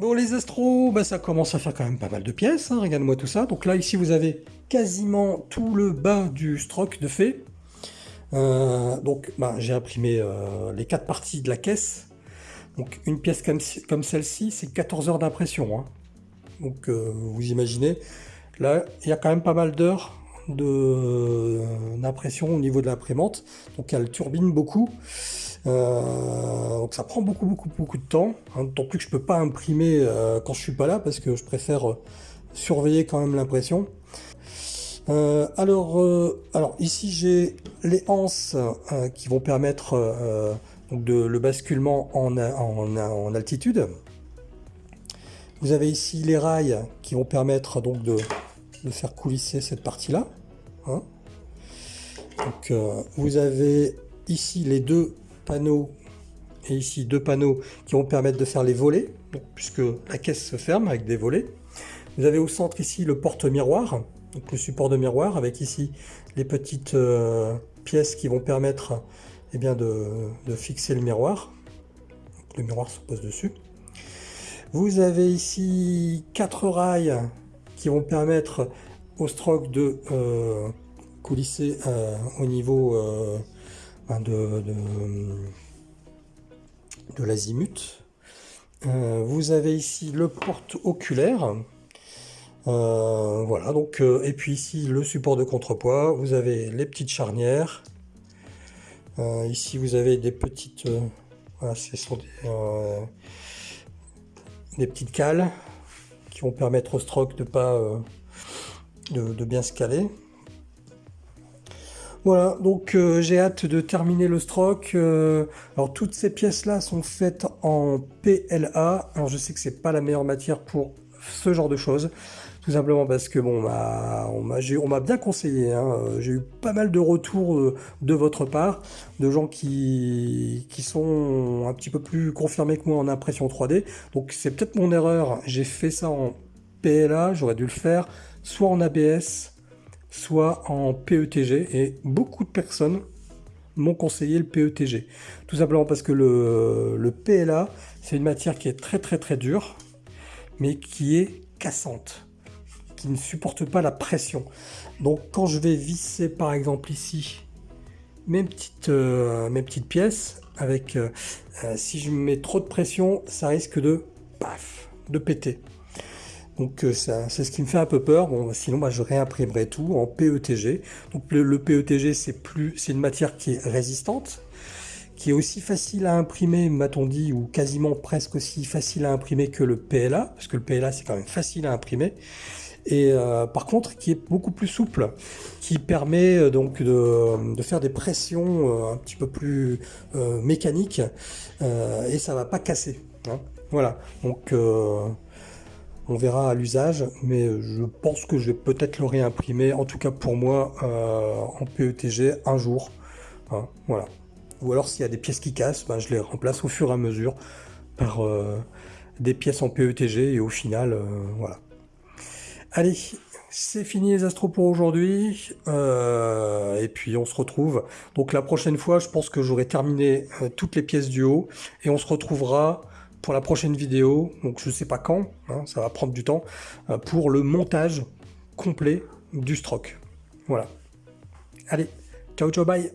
Bon les astros, bah, ça commence à faire quand même pas mal de pièces, hein, regarde-moi tout ça. Donc là ici vous avez quasiment tout le bas du stroke de fait. Euh, donc bah, j'ai imprimé euh, les quatre parties de la caisse. Donc une pièce comme, celle-ci, c'est 14 heures d'impression. Hein. Donc euh, vous imaginez, là il y a quand même pas mal d'heures d'impression au niveau de l'imprimante. Donc elle turbine beaucoup. Euh, donc ça prend beaucoup beaucoup beaucoup de temps, hein, d'autant plus que je peux pas imprimer euh, quand je suis pas là parce que je préfère euh, surveiller quand même l'impression. alors, alors ici j'ai les anses qui vont permettre de, le basculement en, en, altitude. Vous avez ici les rails qui vont permettre donc de, faire coulisser cette partie-là. Hein. Donc vous avez ici les deux panneaux ici deux panneaux qui vont permettre de faire les volets, puisque la caisse se ferme avec des volets. Vous avez au centre ici le porte-miroir, donc le support de miroir, avec ici les petites euh, pièces qui vont permettre et eh bien, de, fixer le miroir. le miroir se pose dessus. Vous avez ici quatre rails qui vont permettre au stroke de euh, coulisser euh, au niveau de, de, l'azimut. Euh, vous avez ici le porte-oculaire. Euh, voilà, donc, euh, et puis ici le support de contrepoids. Vous avez les petites charnières. ici vous avez des petites, voilà, des, petites cales qui vont permettre au stroke de pas de, de bien se caler. Voilà, donc euh, j'ai hâte de terminer le stroke. Euh, alors toutes ces pièces-là sont faites en PLA. Alors je sais que c'est pas la meilleure matière pour ce genre de choses. Tout simplement parce que bon, on m'a bien conseillé. Hein. J'ai eu pas mal de retours euh, de votre part, de gens qui sont un petit peu plus confirmés que moi en impression 3D. Donc c'est peut-être mon erreur. J'ai fait ça en PLA, j'aurais dû le faire soit en ABS, soit en PETG, et beaucoup de personnes m'ont conseillé le PETG. Tout simplement parce que le, PLA, c'est une matière qui est très très très dure, mais qui est cassante, qui ne supporte pas la pression. Donc quand je vais visser par exemple ici mes petites, euh, pièces, avec euh, euh, si je mets trop de pression, ça risque de paf, de péter. Donc euh, c'est ce qui me fait un peu peur. Bon, sinon, moi, je réimprimerai tout en PETG. Donc le, PETG, c'est plus, c'est une matière qui est résistante, qui est aussi facile à imprimer, m'a-t-on dit, ou quasiment presque aussi facile à imprimer que le PLA, parce que le PLA, c'est quand même facile à imprimer. Et euh, par contre, qui est beaucoup plus souple, qui permet euh, donc de, faire des pressions un petit peu plus mécaniques, et ça va pas casser. Hein. Voilà. Donc on verra à l'usage, mais je pense que je vais peut-être le réimprimer, en tout cas pour moi, euh, en PETG un jour. Hein, voilà. Ou alors s'il y a des pièces qui cassent, ben, je les remplace au fur et à mesure par euh, des pièces en PETG et au final, euh, voilà. Allez, c'est fini les astros pour aujourd'hui. et puis on se retrouve. Donc la prochaine fois, je pense que j'aurai terminé toutes les pièces du haut et on se retrouvera pour la prochaine vidéo, donc je sais pas quand, hein, ça va prendre du temps, euh, pour le montage complet du stroke. Voilà. Allez, ciao ciao bye